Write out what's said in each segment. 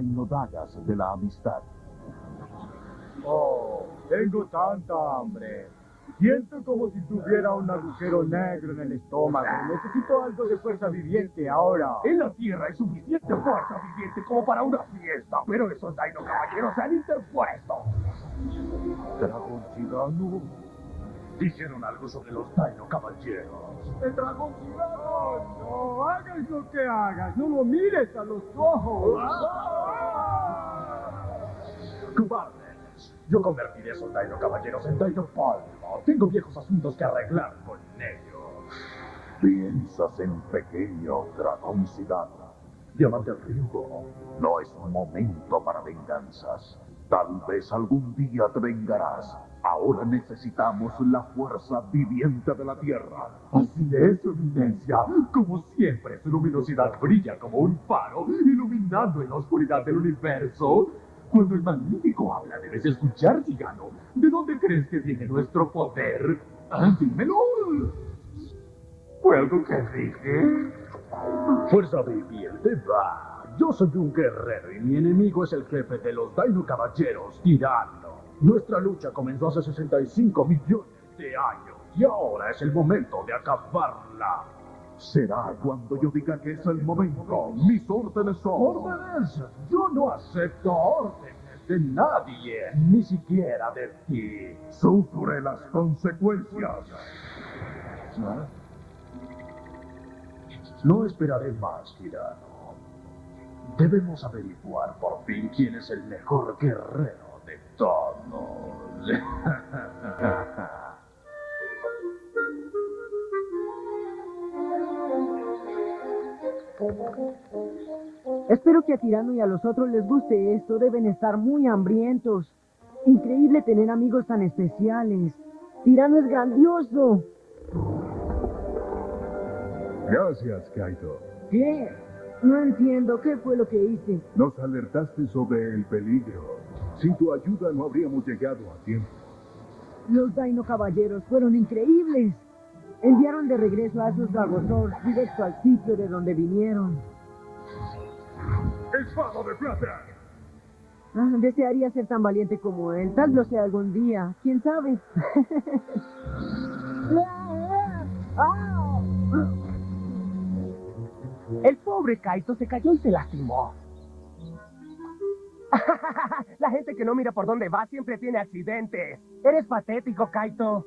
De la amistad. Oh, tengo tanta hambre. Siento como si tuviera un agujero negro en el estómago. Necesito algo de fuerza viviente ahora. En la Tierra hay suficiente fuerza viviente como para una fiesta, pero esos Daino caballeros se han interpuesto. Dragón gigano. Dijeron algo sobre los Daino caballeros. ¡El dragón gigante! No, hagas lo que hagas. No lo mires a los ojos. ¡Cobardes! Yo convertiré a esos Daino caballeros en Daino Palma. Tengo viejos asuntos que arreglar con ellos. Piensas en pequeño dragón gigano. Diamante Ryugo. No es un momento para venganzas. Tal vez algún día te vengarás. Ahora necesitamos la fuerza viviente de la Tierra. Así es, su eminencia. Como siempre, su luminosidad brilla como un faro, iluminando en la oscuridad del universo. Cuando el magnífico habla, debes escuchar, gigano. ¿De dónde crees que viene nuestro poder? Ah, dímelo. ¿Fue algo que dije? Fuerza viviente, va. Yo soy un guerrero y mi enemigo es el jefe de los Daino Caballeros, Tirano. Nuestra lucha comenzó hace 65 millones de años y ahora es el momento de acabarla. Será cuando yo diga que es el momento. Mis órdenes son... ¿Órdenes? Yo no acepto órdenes de nadie, ni siquiera de ti. Sufre las consecuencias. No esperaré más, tirano. Debemos averiguar por fin quién es el mejor guerrero de todos. Espero que a Tirano y a los otros les guste esto. Deben estar muy hambrientos. Increíble tener amigos tan especiales. Tirano es grandioso. Gracias, Kaito. ¿Qué? No entiendo. ¿Qué fue lo que hice? Nos alertaste sobre el peligro. Sin tu ayuda no habríamos llegado a tiempo. Los Daino Caballeros fueron increíbles. Enviaron de regreso a esos Dragosaurs directo al sitio de donde vinieron. ¡Espada de plata! Ah, desearía ser tan valiente como él. Tal lo sea algún día. ¿Quién sabe? El pobre Kaito se cayó y se lastimó. La gente que no mira por dónde va siempre tiene accidentes. Eres patético, Kaito.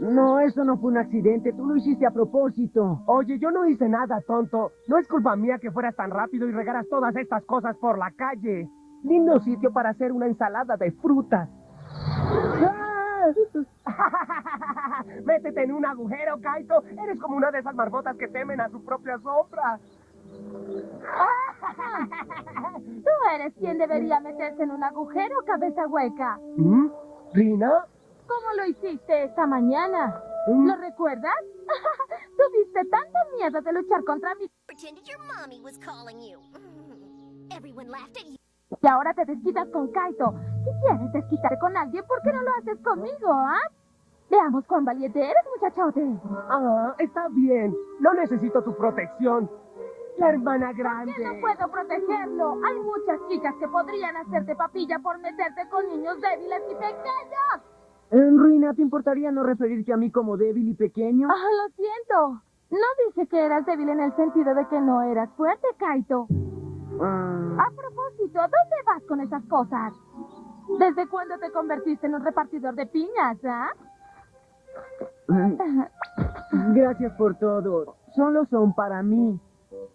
No, eso no fue un accidente. Tú lo hiciste a propósito. Oye, yo no hice nada, tonto. No es culpa mía que fueras tan rápido y regaras todas estas cosas por la calle. Lindo sitio para hacer una ensalada de frutas. Métete en un agujero, Kaito. Eres como una de esas marmotas que temen a su propia sombra. Tú eres quien debería meterse en un agujero, cabeza hueca. ¿Mm? ¿Rina? ¿Cómo lo hiciste esta mañana? ¿Mm? ¿Lo recuerdas? Tuviste tanto miedo de luchar contra mí Pretended your mommy was calling you. Everyone laughed at you. y ahora te desquitas con Kaito. Si quieres desquitarte con alguien, ¿por qué no lo haces conmigo, ah? Veamos cuán valiente eres, muchachote. Ah, está bien. No necesito tu protección. La hermana grande. Yo no puedo protegerlo. Hay muchas chicas que podrían hacerte papilla por meterte con niños débiles y pequeños. En Ruina, ¿te importaría no referirte a mí como débil y pequeño? Ah, lo siento. No dije que eras débil en el sentido de que no eras fuerte, Kaito. Ah, A propósito, ¿dónde vas con esas cosas? ¿Desde cuándo te convertiste en un repartidor de piñas, ah? gracias por todo. Solo son para mí.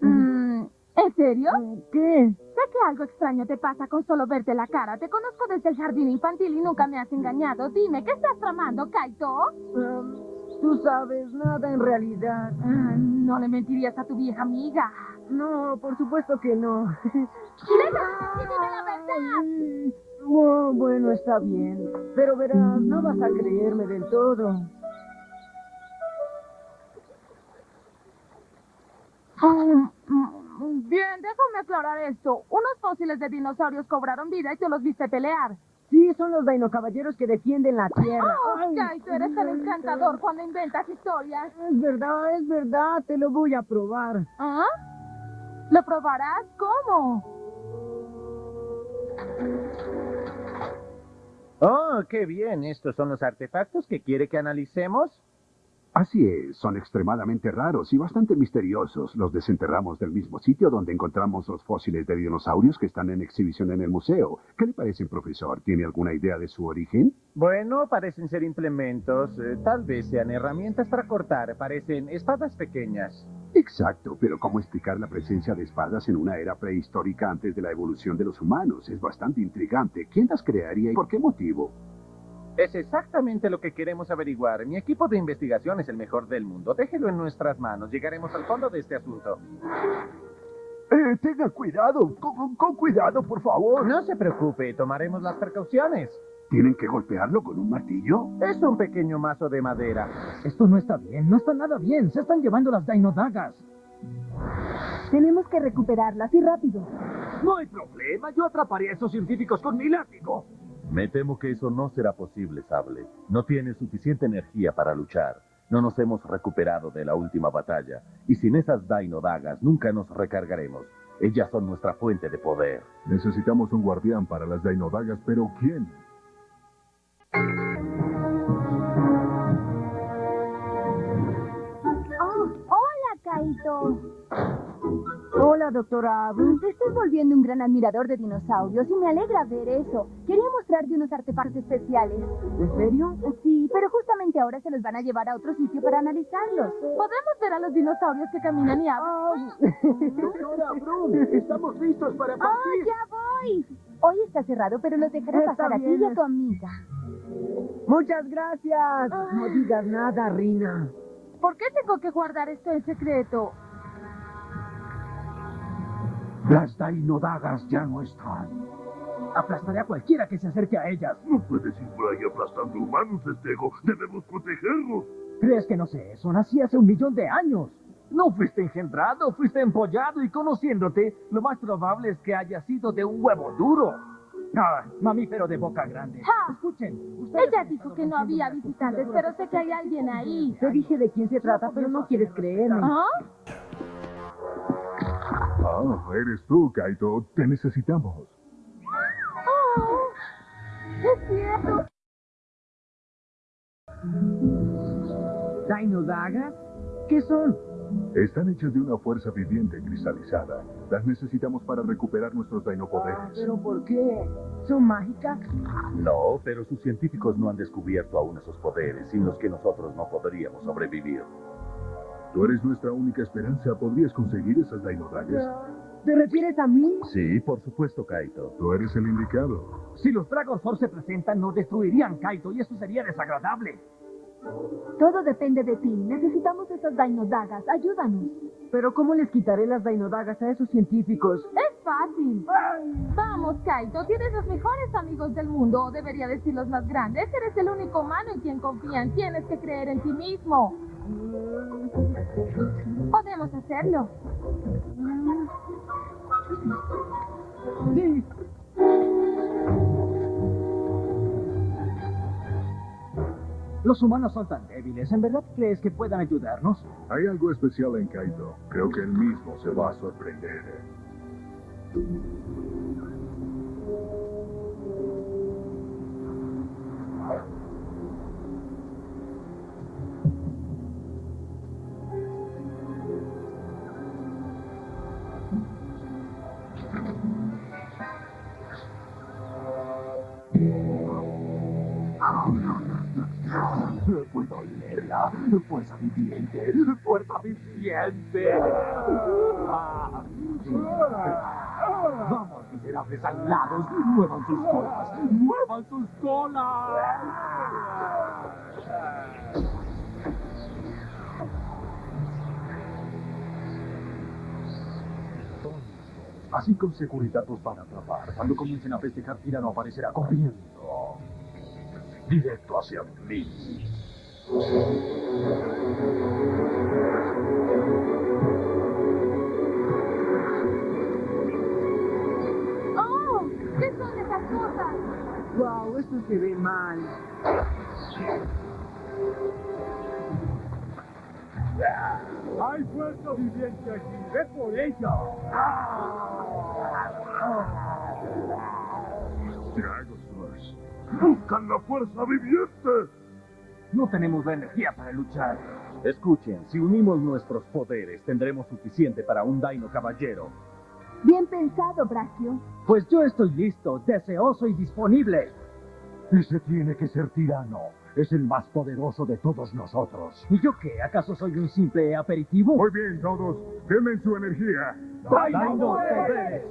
Mm, ¿En serio? ¿Qué? Sé que algo extraño te pasa con solo verte la cara. Te conozco desde el jardín infantil y nunca me has engañado. Dime, ¿qué estás tramando, Kaito? Um, Tú sabes, nada en realidad. Ah, no le mentirías a tu vieja amiga. No, por supuesto que no. ¡Dime la verdad! Oh, bueno, está bien. Pero verás, no vas a creerme del todo. Mm, mm, Bien, déjame aclarar esto. Unos fósiles de dinosaurios cobraron vida y tú los viste pelear. Sí, son los Dino Caballeros que defienden la Tierra. Oh, Ay, Kaito, eres tan encantador cuando inventas historias. Es verdad, es verdad, te lo voy a probar. ¿Ah? ¿Lo probarás? ¿Cómo? Oh, qué bien. ¿Estos son los artefactos que quiere que analicemos? Así es, son extremadamente raros y bastante misteriosos. Los desenterramos del mismo sitio donde encontramos los fósiles de dinosaurios que están en exhibición en el museo. ¿Qué le parecen, profesor? ¿Tiene alguna idea de su origen? Bueno, parecen ser implementos. eh, tal vez sean herramientas para cortar. Parecen espadas pequeñas. Exacto, pero ¿cómo explicar la presencia de espadas en una era prehistórica antes de la evolución de los humanos? Es bastante intrigante. ¿Quién las crearía y por qué motivo? Es exactamente lo que queremos averiguar. Mi equipo de investigación es el mejor del mundo. Déjelo en nuestras manos. Llegaremos al fondo de este asunto. Eh, tenga cuidado, con, con cuidado, por favor. No se preocupe, tomaremos las precauciones. ¿Tienen que golpearlo con un martillo? Es un pequeño mazo de madera. Esto no está bien, no está nada bien. Se están llevando las Dainodagas. Tenemos que recuperarlas y rápido. No hay problema, yo atraparé a esos científicos con mi látigo. Me temo que eso no será posible, Sable. No tiene suficiente energía para luchar. No nos hemos recuperado de la última batalla. Y sin esas Dino Dagas nunca nos recargaremos. Ellas son nuestra fuente de poder. Necesitamos un guardián para las Dainodagas, pero ¿quién? Oh, hola, Kaito. Hola, doctora Abu. Te estoy volviendo un gran admirador de dinosaurios y me alegra ver eso. Quería mostrarte unos artefactos especiales. ¿En serio? Sí, pero justamente ahora se los van a llevar a otro sitio para analizarlos. Podemos ver a los dinosaurios que caminan y hablan. Doctora Brum, estamos listos para ¡Oh, partir. ya voy! Hoy está cerrado, pero los dejaré Está pasar a ti y a tu amiga. Muchas gracias. No digas nada, Rina. ¿Por qué tengo que guardar esto en secreto? Las Dainodagas ya no están. Aplastaré a cualquiera que se acerque a ellas. No puedes ir por ahí aplastando humanos, Estego. Debemos protegerlos. ¿Crees que no sé eso? Nací hace un millón de años. No fuiste engendrado, fuiste empollado y conociéndote, lo más probable es que haya sido de un huevo duro. Ah, mamífero de boca grande. ¡Ja! Escuchen. ustedes Ella dijo que no había visitantes, pero sé que hay alguien ahí. Te dije de quién se trata, pero no quieres creerme. ¿Ah? Ah, eres tú, Kaito. Te necesitamos. Oh, es cierto. ¿Dainodagas? ¿Qué son? Están hechas de una fuerza viviente cristalizada. Las necesitamos para recuperar nuestros Ah, Dainopoderes. ¿Pero por qué? ¿Son mágicas? No, pero sus científicos no han descubierto aún esos poderes, sin los que nosotros no podríamos sobrevivir. Tú eres nuestra única esperanza. ¿Podrías conseguir esas Dainodagas? ¿Te refieres a mí? Sí, por supuesto, Kaito. Tú eres el indicado. Si los Dragon Force se presentan, nos destruirían Kaito y eso sería desagradable. Todo depende de ti. Necesitamos esas Dainodagas. Ayúdanos. ¿Pero cómo les quitaré las Dainodagas a esos científicos? Es fácil. Vamos, Kaito. Tienes los mejores amigos del mundo. O debería decir los más grandes. Eres el único humano en quien confían. Tienes que creer en ti mismo. Podemos hacerlo. Sí. Los humanos son tan débiles. ¿En verdad crees que puedan ayudarnos? Hay algo especial en Kaito. Creo que él mismo se va a sorprender. Fuerza viviente. Fuerza viviente. Vamos, miserables aliados. Muevan sus colas. Muevan sus colas. Así con seguridad los van a atrapar. Cuando comiencen a festejar, Tirano aparecerá corriendo. Directo hacia mí. ¡Oh! ¿Qué son esas cosas? Wow, esto se ve mal. ¡Hay fuerza viviente aquí! ¡Ve por ella! Dragosaurs. ¡Buscan la fuerza viviente! No tenemos la energía para luchar. Escuchen, si unimos nuestros poderes, tendremos suficiente para un Dino Caballero. Bien pensado, Brachio. Pues yo estoy listo, deseoso y disponible. Ese tiene que ser tirano. Es el más poderoso de todos nosotros. ¿Y yo qué? ¿Acaso soy un simple aperitivo? Muy bien, todos. Denme su energía. ¡Dino poderes!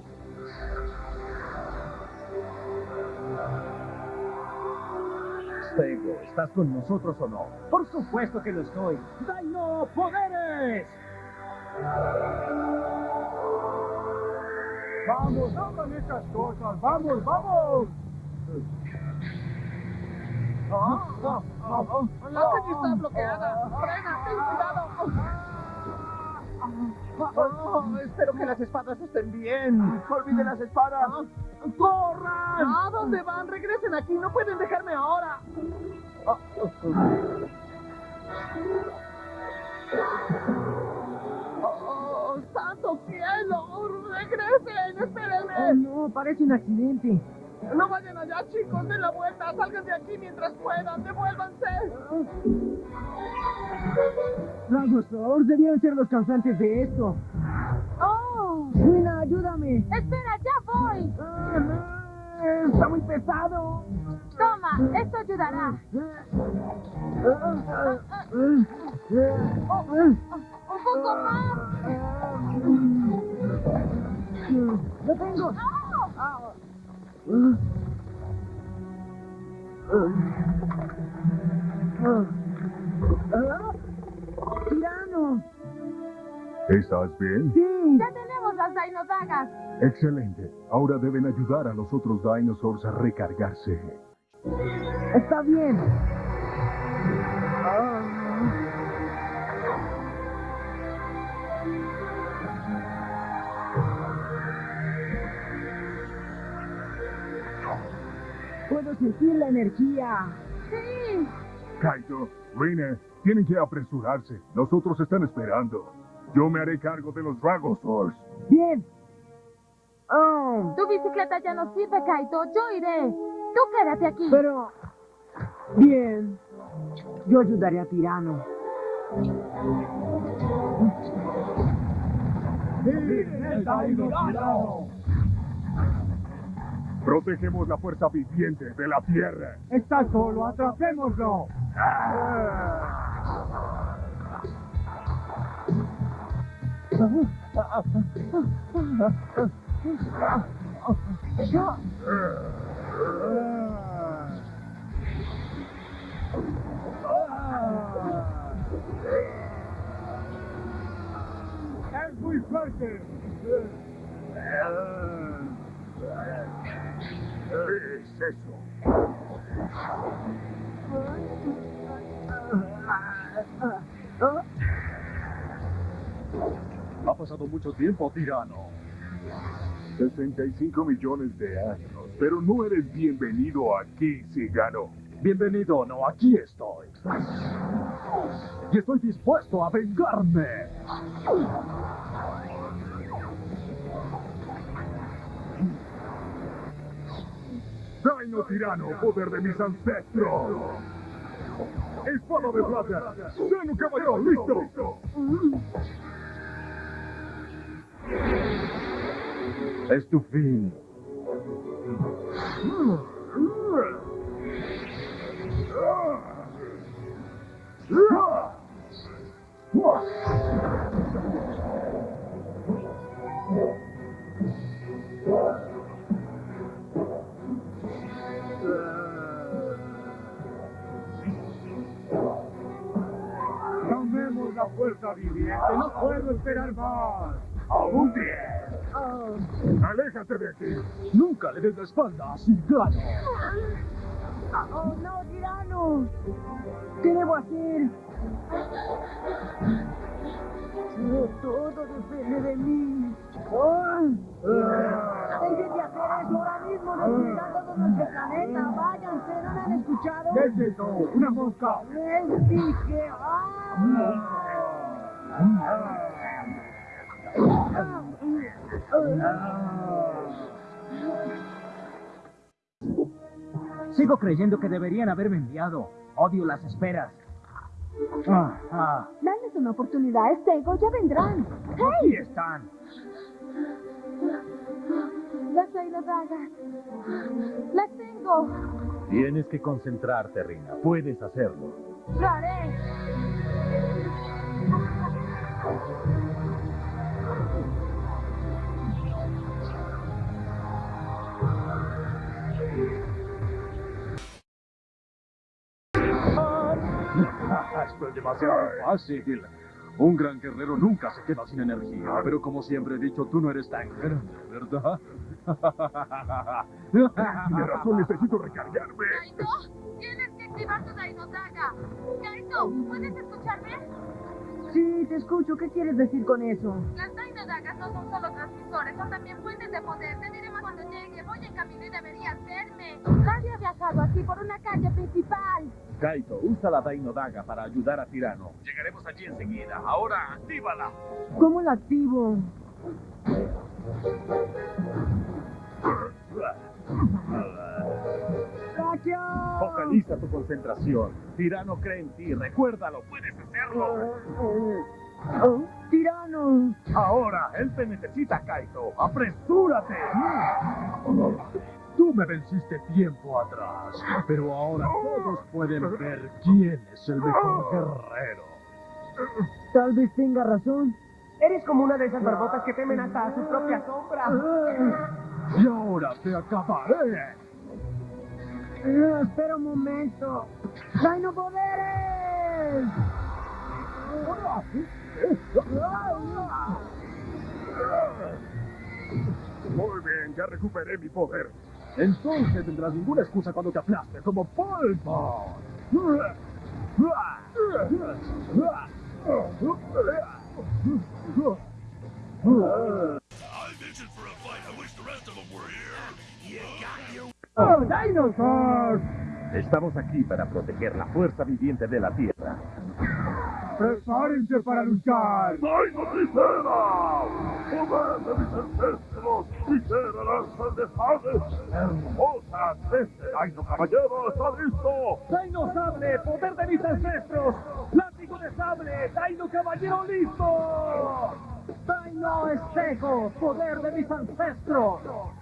¿Estás con nosotros o no? Por supuesto que lo estoy. ¡Dino poderes! ¡Vamos, hagan estas cosas! ¡Vamos, vamos! ¡La calle está bloqueada! ¡Frena! ¡Ten cuidado! Oh, espero que las espadas estén bien. ¡Olviden las espadas! ¡Corran! ¿A dónde van? ¡Regresen aquí! ¡No pueden dejarme ahora! ¡Oh, santo cielo! ¡Regresen! ¡Espérenme! Oh, no, parece un accidente. ¡No vayan allá, chicos! ¡Den la vuelta! ¡Salgan de aquí mientras puedan! ¡Devuélvanse! Dragosaurs debían ser los causantes de esto. ¡Oh! Rina, ayúdame. ¡Espera, ya voy! Ah, no, Está muy pesado. Toma, esto ayudará. Un poco más. ¡Lo tengo! ¡Tirano! ¿Estás bien? ¡Sí! Ya tenemos las Dinodagas. Excelente. Ahora deben ayudar a los otros dinosaurs a recargarse. ¡Está bien! Sentir la energía. Sí. Kaito, Rina, tienen que apresurarse. Los otros están esperando. Yo me haré cargo de los Dragosaurs. Bien. Oh, Tu bicicleta ya no sirve, Kaito. Yo iré. Tú quédate aquí. pero... Bien. Yo ayudaré a Tirano. Protegemos la fuerza viviente de la Tierra. ¡Está solo! ¡Atrapémoslo! ¡Es muy fuerte! ¿Qué es eso? Ha pasado mucho tiempo, tirano. 65 millones de años. Pero no eres bienvenido aquí, cigano. Bienvenido, no, aquí estoy. Y estoy dispuesto a vengarme. Dino tirano, poder de mis ancestros. Espada de plata. Dino caballero, listo. Es tu fin. Puedo esperar más. ¡Aún bien! Aléjate de aquí. Nunca le des la espalda a Cigano. ¡Oh, no, Tirano! ¿Qué debo hacer? Todo depende de mí. ¡Oh! ¡Dejen de hacer eso ahora mismo! ¡Destruirán todo nuestro planeta! ¡Váyanse! ¿No me han escuchado? ¿Qué es eso? ¡Una mosca! ¡Les dije! ¡Ah! Sigo creyendo que deberían haberme enviado. Odio las esperas. Ah, ah, Dales una oportunidad, Estego, ya vendrán. aquí están. Las dagas. Las tengo. Tienes que concentrarte, Rina. Puedes hacerlo. Lo haré. Esto es demasiado fácil. Un gran guerrero nunca se queda sin energía, pero como siempre he dicho, tú no eres tan grande, ¿verdad? Tiene razón, necesito recargarme. Kaito, tienes que activar tu Dino Daga. Kaito, ¿puedes escucharme? Sí, te escucho. ¿Qué quieres decir con eso? Las Dagas no son solo transmisores, son también fuentes de poder. Te diré más cuando llegue. Voy en camino y deberías verme. Nadie ha viajado así por una calle principal. Kaito, usa la Daino Daga para ayudar a Tirano. Llegaremos allí enseguida. Ahora, actívala. ¿Cómo la activo? Focaliza tu concentración. Tirano cree en ti. Recuérdalo, puedes hacerlo. Oh, ¡Tirano! Ahora, él te necesita, Kaito. ¡Apresúrate! Tú me venciste tiempo atrás, pero ahora todos pueden ver quién es el mejor guerrero. Tal vez tenga razón. Eres como una de esas barbotas que temen hasta a su propia sombra. Y ahora te acabaré. Espera un momento. ¡Dino Poderes! Muy bien, ya recuperé mi poder. Entonces tendrás ninguna excusa cuando te aplaste como polvo. ¡Oh, Dinosaur! Estamos aquí para proteger la fuerza viviente de la Tierra. ¡Prepárense para luchar! ¡Dino Tricera! ¡Poder de mis ancestros! ¡Tricera lanza de! ¡Hermosas! ¡Este Dino Caballero está listo! ¡Dino Sable! ¡Poder de mis ancestros! ¡Látigo de sable! ¡Dino Caballero listo! ¡Dino Estego! ¡Poder de mis ancestros!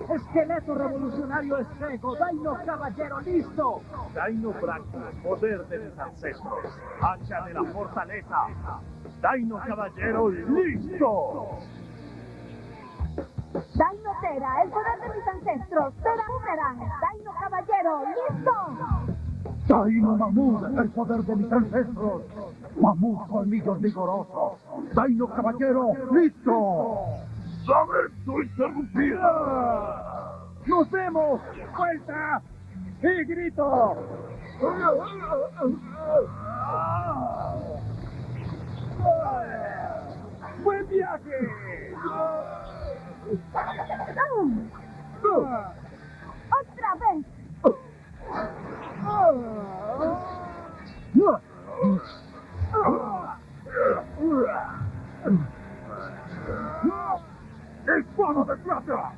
¡Esqueleto revolucionario Estego! ¡Dino Caballero listo! Daino Bracco, poder de mis ancestros. Hacha de la fortaleza. Daino Caballero, listo. Dino Tera, el poder de mis ancestros. Tera Boomerang. Dino Caballero, listo. ¡Dino Mamut! ¡El poder de mis ancestros! ¡Mamut colmillos vigorosos! ¡Dino Caballero! ¡Listo! ¡Lamento interrumpida! ¡Nos vemos! ¡Vuelta! ¡Y grito! ¡Buen viaje! Otra vez. ¡Espada de plata!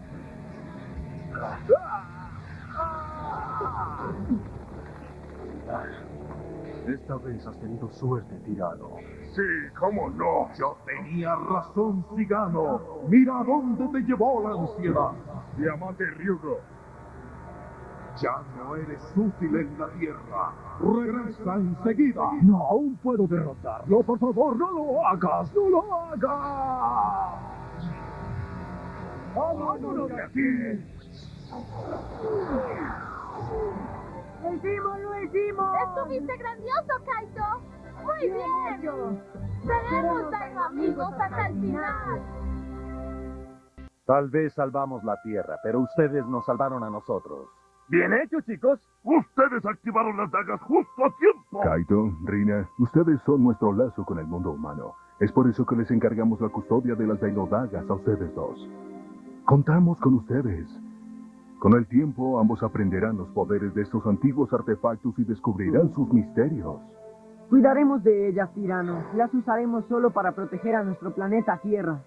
Esta vez has tenido suerte, tirano. Sí, cómo no. Yo tenía razón, Cigano. Mira a dónde te llevó la ansiedad. Diamante Ryugo. Ya no eres útil en la tierra. Regresa enseguida. No, aún puedo derrotarlo. Por favor, no lo hagas, no lo hagas. ¡Vámonos de aquí! ¡Lo hicimos, lo hicimos! Estuviste grandioso, Kaito. Muy Bien bien. Seremos Dino amigos hasta el final. Tal vez salvamos la Tierra, pero ustedes nos salvaron a nosotros. Bien hecho, chicos. Ustedes activaron las dagas justo a tiempo. Kaito, Rina, ustedes son nuestro lazo con el mundo humano. Es por eso que les encargamos la custodia de las Dainodagas a ustedes dos. Contamos con ustedes. Con el tiempo, ambos aprenderán los poderes de estos antiguos artefactos y descubrirán sus misterios. Cuidaremos de ellas, tirano. Las usaremos solo para proteger a nuestro planeta Tierra.